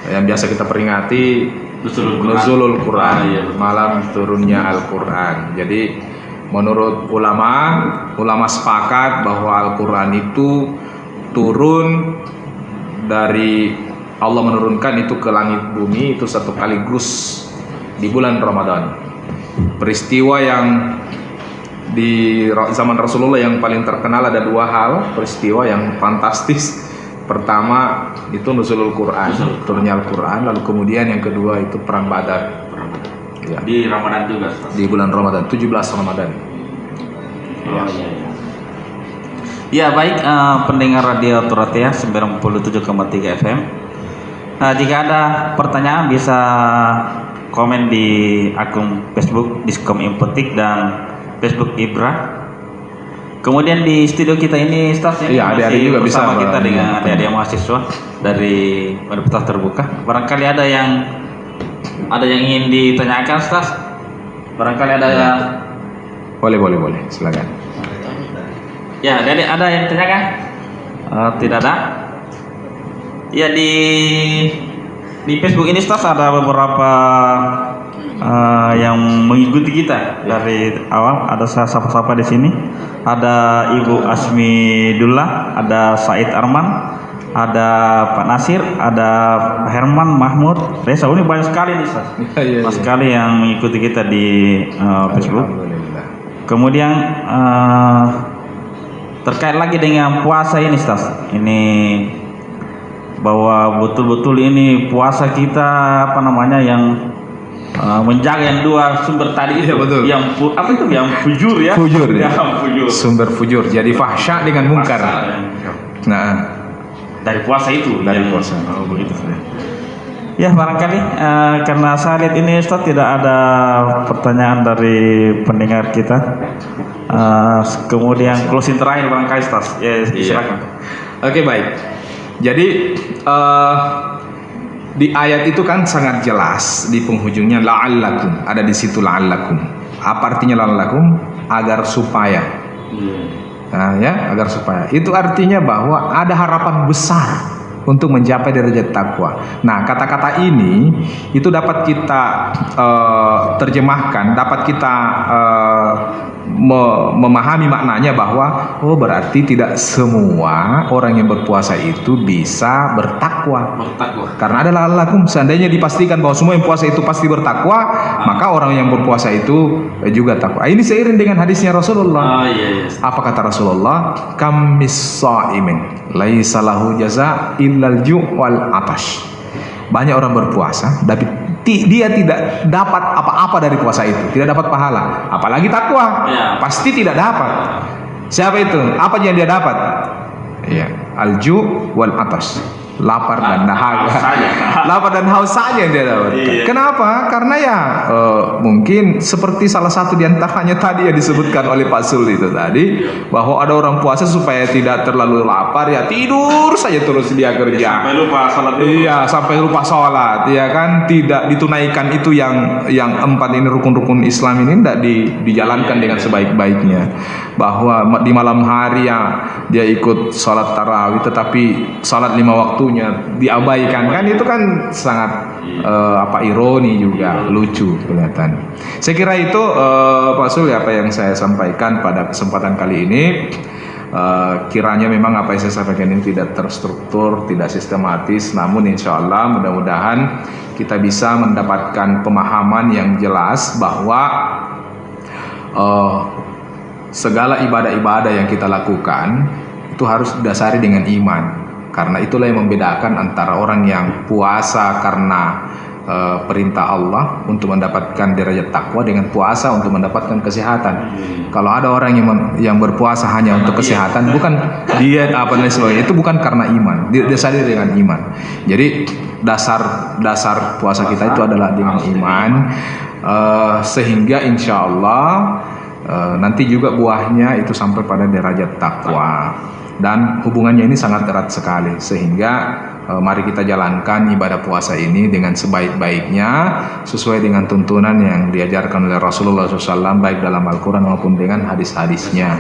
yang biasa kita peringati Nuzulul Quran. Ah, iya, malam turunnya Al-Quran. Jadi menurut ulama, ulama sepakat bahwa Al-Quran itu turun dari Allah menurunkan itu ke langit bumi itu satu kaligus di bulan Ramadan. Peristiwa yang di zaman Rasulullah yang paling terkenal ada dua hal peristiwa yang fantastis. Pertama itu nuzulul Quran, turunnya Al-Quran. Lalu kemudian yang kedua itu perang Badar ya, Di Ramadan juga di bulan Ramadan, 17 Ramadan. Oh, iya, iya. Ya baik eh, pendengar radio Turatia 97,3 FM. Nah, jika ada pertanyaan bisa komen di akun Facebook Diskom Impetik dan Facebook Ibra. Kemudian di studio kita ini Ustaz Iya, masih adik-adik juga bisa, bersama Mbak. kita dengan Iya. adik-adik mahasiswa dari Universitas Terbuka. Barangkali ada yang ada yang ingin ditanyakan Ustaz? Barangkali ada Iya. yang Boleh, boleh, boleh. Silakan. Ya, ada ada yang ditanyakan? Eh, tidak ada. Ya di di Facebook ini Stas ada beberapa eh, yang mengikuti kita dari awal. Ada saya sapa-sapa di sini. Ada Ibu Asmi Dullah, ada Said Arman, ada Pak Nasir, ada Herman Mahmud. Reza ini banyak sekali nih. Iya, iya, Banyak iya. sekali yang mengikuti kita di eh, Facebook. Kemudian eh, terkait lagi dengan puasa ini, Stas. Ini bahwa betul-betul ini puasa kita apa namanya yang eh, menjaga yang dua sumber tadi itu, Iya, betul. yang apa itu yang fujur ya? Fujur, ya. Yang fujur. Sumber fujur. Jadi fahsya dengan mungkar. Ya. Nah, Dari puasa itu. Dari yang- puasa. Oh, begitu. Ya barangkali eh, karena saya lihat ini Ustaz tidak ada pertanyaan dari pendengar kita. Eh, kemudian closing terakhir barangkali Ustaz. Ya Iya. silakan. Oke baik. Jadi eh, di ayat itu kan sangat jelas di penghujungnya la'allakum. Ada di situ la'allakum. Apa artinya la'allakum? Agar supaya. Nah, ya agar supaya. Itu artinya bahwa ada harapan besar untuk mencapai derajat takwa. Nah, kata-kata ini itu dapat kita uh, terjemahkan, dapat kita uh, me memahami maknanya bahwa oh berarti tidak semua orang yang berpuasa itu bisa bertakwa. Bertakwa. Karena ada lakum seandainya dipastikan bahwa semua yang puasa itu pasti bertakwa, maka orang yang berpuasa itu juga takwa. Ini seiring dengan hadisnya Rasulullah. Ah iya iya. Apa kata Rasulullah? Kam misaimin laisa lahu jaza illal ju' wal atash. Banyak orang berpuasa tapi dia tidak dapat apa-apa dari puasa itu, tidak dapat pahala, apalagi takwa. Ya. Pasti tidak dapat. Siapa itu? Apa yang dia dapat? Ya, alju wal atas. Lapar dan dahaga. saja. Lapar dan haus saja yang dia dapat. Iya. Kenapa? Karena ya eh, mungkin seperti salah satu di antaranya tadi yang disebutkan oleh Pak Sul itu tadi bahwa ada orang puasa supaya tidak terlalu lapar ya tidur saja terus dia kerja. Sampai lupa salat dulu. Iya, sampai lupa sholat, ya kan? Tidak ditunaikan itu yang yang empat ini rukun-rukun Islam ini tidak di, dijalankan dengan sebaik-baiknya. Bahwa di malam hari ya dia ikut sholat tarawih, tetapi sholat lima waktunya diabaikan kan? Itu kan sangat eh, apa ironi juga, lucu kelihatan. Saya kira itu eh, Pak Sul apa yang saya sampaikan pada kesempatan kali ini. Eh, kiranya memang apa yang saya sampaikan ini tidak terstruktur, tidak sistematis, namun insya Allah mudah-mudahan kita bisa mendapatkan pemahaman yang jelas bahwa eh, segala ibadah-ibadah yang kita lakukan itu harus didasari dengan iman, karena itulah yang membedakan antara orang yang puasa karena eh, perintah Allah untuk mendapatkan derajat takwa dengan puasa untuk mendapatkan kesehatan. Kalau ada orang yang yang berpuasa hanya untuk kesehatan, bukan diet apa dan sebagainya, itu bukan karena iman, Di- didasari dengan iman. Jadi dasar dasar puasa kita itu adalah dengan iman, eh, sehingga insya Allah eh, nanti juga buahnya itu sampai pada derajat takwa. Dan hubungannya ini sangat erat sekali, sehingga eh, mari kita jalankan ibadah puasa ini dengan sebaik-baiknya sesuai dengan tuntunan yang diajarkan oleh Rasulullah SAW baik dalam Al-Quran maupun dengan hadis-hadisnya.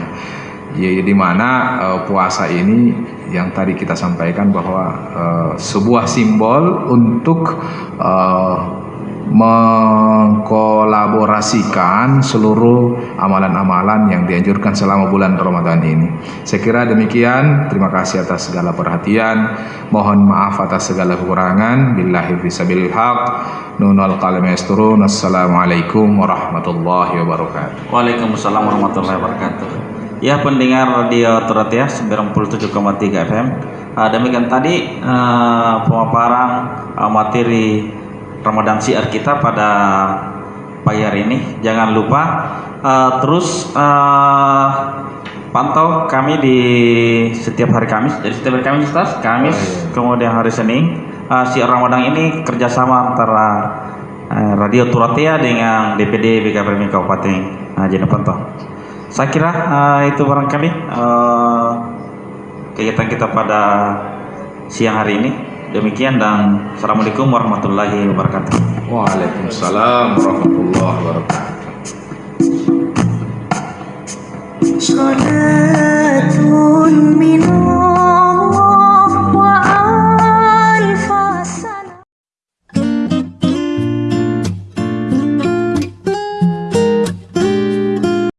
Ya di mana eh, puasa ini yang tadi kita sampaikan bahwa eh, sebuah simbol untuk eh, mengkolaborasikan seluruh amalan-amalan yang dianjurkan selama bulan Ramadan ini. Saya kira demikian. Terima kasih atas segala perhatian. Mohon maaf atas segala kekurangan. Billahi fisabilil haq. Nunal qalam yasturun. Assalamualaikum warahmatullahi wabarakatuh. Waalaikumsalam warahmatullahi wabarakatuh. Ya pendengar radio Turatia 97,3 FM. Demikian tadi eh, pemaparan eh, materi Ramadan Syiar kita pada pagi hari ini. Jangan lupa eh, terus eh, pantau kami di setiap hari Kamis. Jadi setiap hari Kamis, Ustaz, Kamis, kemudian hari Senin. Eh, Syiar Ramadan ini kerjasama antara eh, Radio Turatia dengan DPD BKPM Kabupaten uh, Jeneponto. Saya kira eh, itu barangkali eh, kegiatan kita pada siang hari ini. Demikian dan Assalamualaikum warahmatullahi wabarakatuh. Waalaikumsalam warahmatullahi wabarakatuh. صلاة من